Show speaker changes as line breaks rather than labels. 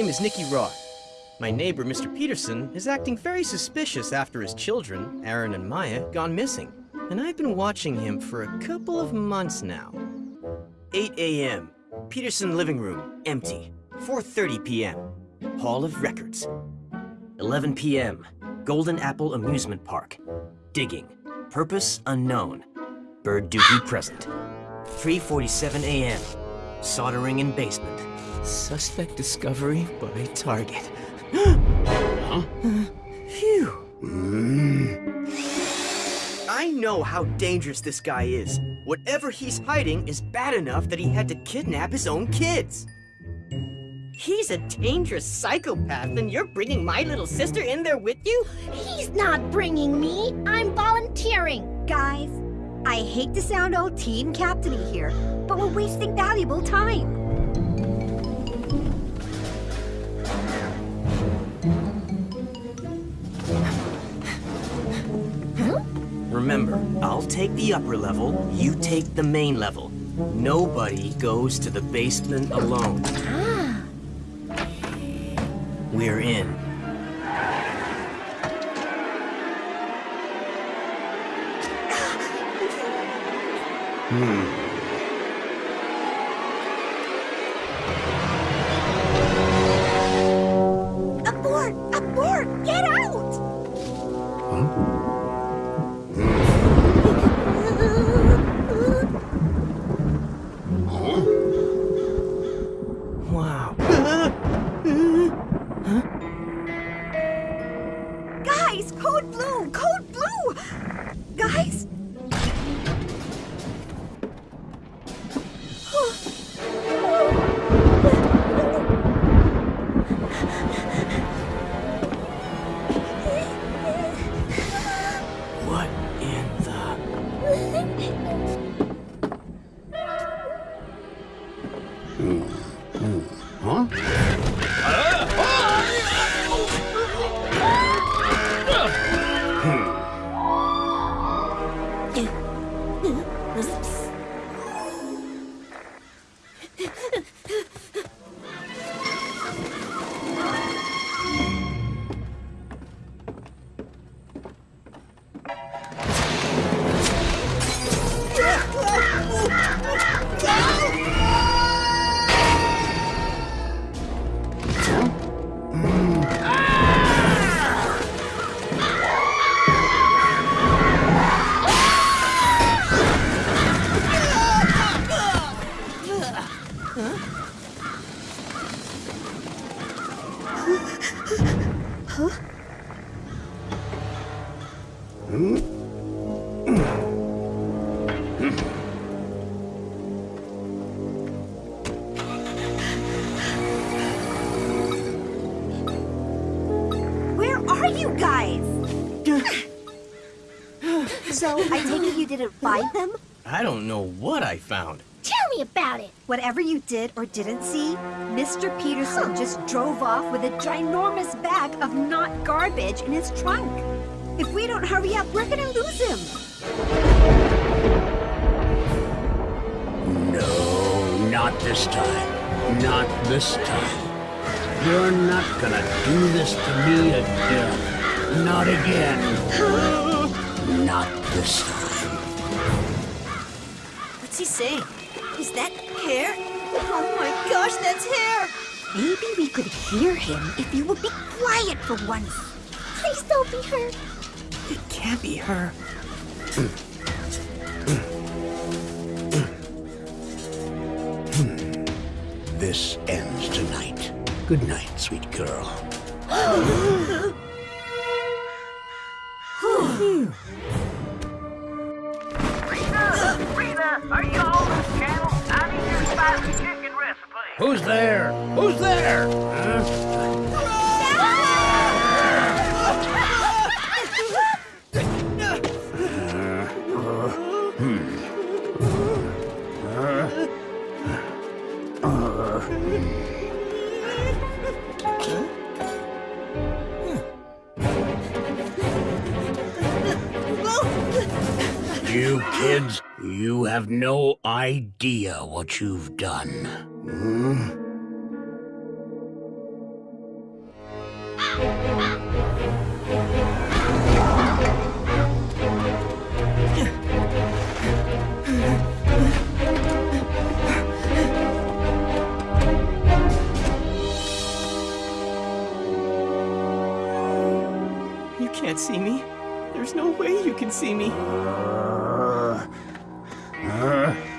name is Nicky Roth. My neighbor, Mr. Peterson, is acting very suspicious after his children, Aaron and Mya, gone missing. And I've been watching him for a couple of months now. 8 a.m. Peterson living room, empty. 4.30 p.m. Hall of Records. 11 p.m. Golden Apple Amusement Park. Digging. Purpose unknown. Bird duty present. 3.47 a.m. Soldering in basement. Suspect discovery by target. huh? Phew. Mm. I know how dangerous this guy is. Whatever he's hiding is bad enough that he had to kidnap his own kids. He's a dangerous psychopath, and you're bringing my little sister in there with you?
He's not bringing me. I'm volunteering.
Guys, I hate to sound old team captainy here, but we're wasting valuable time.
Remember, I'll take the upper level, you take the main level. Nobody goes to the basement alone.
Ah.
We're in. Hmm.
Where are you guys? so, I take it you didn't find them?
I don't know what I found.
Tell me about it.
Whatever you did or didn't see, Mr. Peterson just drove off with a ginormous bag of not garbage in his trunk. If we don't hurry up, we're gonna lose him.
No, not this time. Not this time. You're not gonna do this to me again. Not again. Not this time.
What's he saying? Is that hair? Oh my gosh, that's hair!
Maybe we could hear him if you would be quiet for once.
Please don't be her.
It can't be her.
This ends tonight. Good night, sweet girl.
Rita, Rita, are you on
Who's there? Who's there? Huh? Uh, hmm. You kids, you have no idea what you've done. Hmm?
You can't see me. There's no way you can see me. Uh, uh.